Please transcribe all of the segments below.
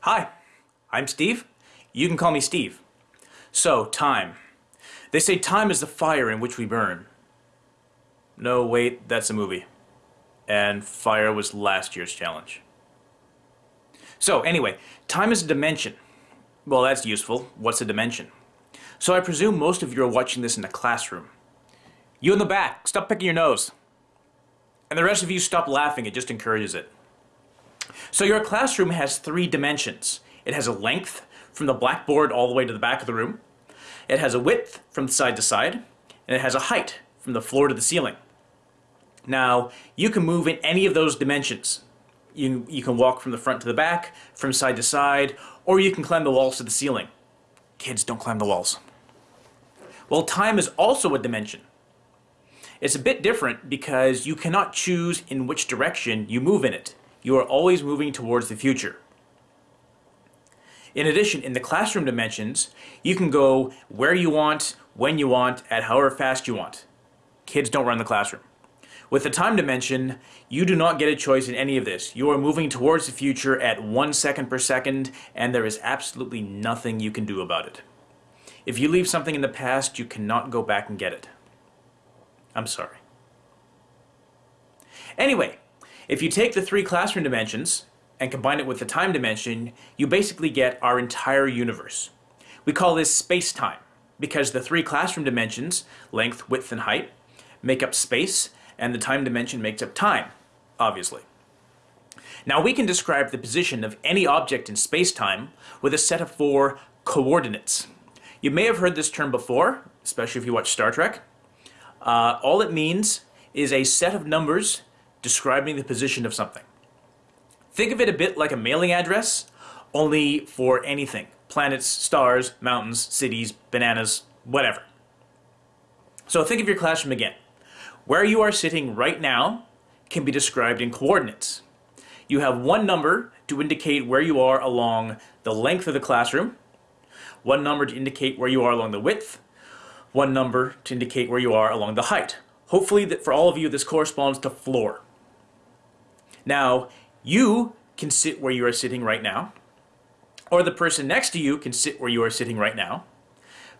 Hi, I'm Steve. You can call me Steve. So, time. They say time is the fire in which we burn. No, wait, that's a movie. And fire was last year's challenge. So, anyway, time is a dimension. Well, that's useful. What's a dimension? So I presume most of you are watching this in a classroom. You in the back, stop picking your nose. And the rest of you stop laughing, it just encourages it. So your classroom has three dimensions. It has a length from the blackboard all the way to the back of the room. It has a width from side to side. And it has a height from the floor to the ceiling. Now, you can move in any of those dimensions. You, you can walk from the front to the back, from side to side, or you can climb the walls to the ceiling. Kids, don't climb the walls. Well, time is also a dimension. It's a bit different because you cannot choose in which direction you move in it. You are always moving towards the future. In addition, in the classroom dimensions, you can go where you want, when you want, at however fast you want. Kids don't run the classroom. With the time dimension, you do not get a choice in any of this. You are moving towards the future at one second per second, and there is absolutely nothing you can do about it. If you leave something in the past, you cannot go back and get it. I'm sorry. Anyway, if you take the three classroom dimensions and combine it with the time dimension, you basically get our entire universe. We call this space-time because the three classroom dimensions, length, width, and height, make up space, and the time dimension makes up time, obviously. Now we can describe the position of any object in space-time with a set of four coordinates. You may have heard this term before, especially if you watch Star Trek. Uh, all it means is a set of numbers describing the position of something. Think of it a bit like a mailing address, only for anything. Planets, stars, mountains, cities, bananas, whatever. So think of your classroom again. Where you are sitting right now can be described in coordinates. You have one number to indicate where you are along the length of the classroom, one number to indicate where you are along the width, one number to indicate where you are along the height. Hopefully that for all of you this corresponds to floor. Now, you can sit where you are sitting right now, or the person next to you can sit where you are sitting right now,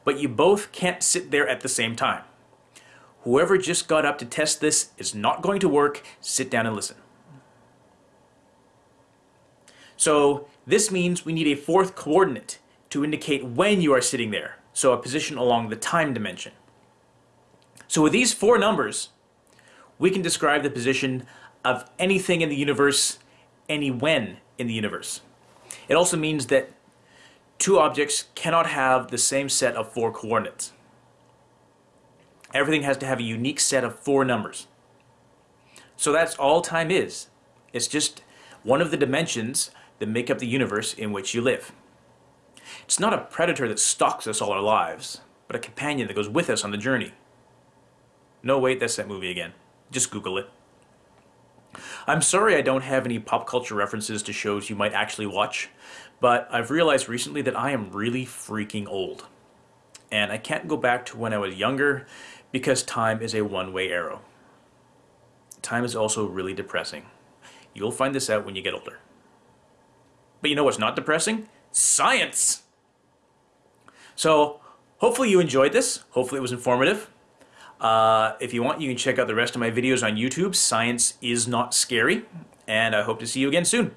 but you both can't sit there at the same time. Whoever just got up to test this is not going to work. Sit down and listen. So this means we need a fourth coordinate to indicate when you are sitting there. So a position along the time dimension. So with these four numbers, we can describe the position of anything in the universe, any when in the universe. It also means that two objects cannot have the same set of four coordinates. Everything has to have a unique set of four numbers. So that's all time is. It's just one of the dimensions that make up the universe in which you live. It's not a predator that stalks us all our lives, but a companion that goes with us on the journey. No, wait, that's that movie again. Just Google it. I'm sorry I don't have any pop culture references to shows you might actually watch, but I've realized recently that I am really freaking old. And I can't go back to when I was younger because time is a one-way arrow. Time is also really depressing. You'll find this out when you get older. But you know what's not depressing? Science! So, hopefully you enjoyed this. Hopefully it was informative. Uh, if you want, you can check out the rest of my videos on YouTube. Science is not scary. And I hope to see you again soon.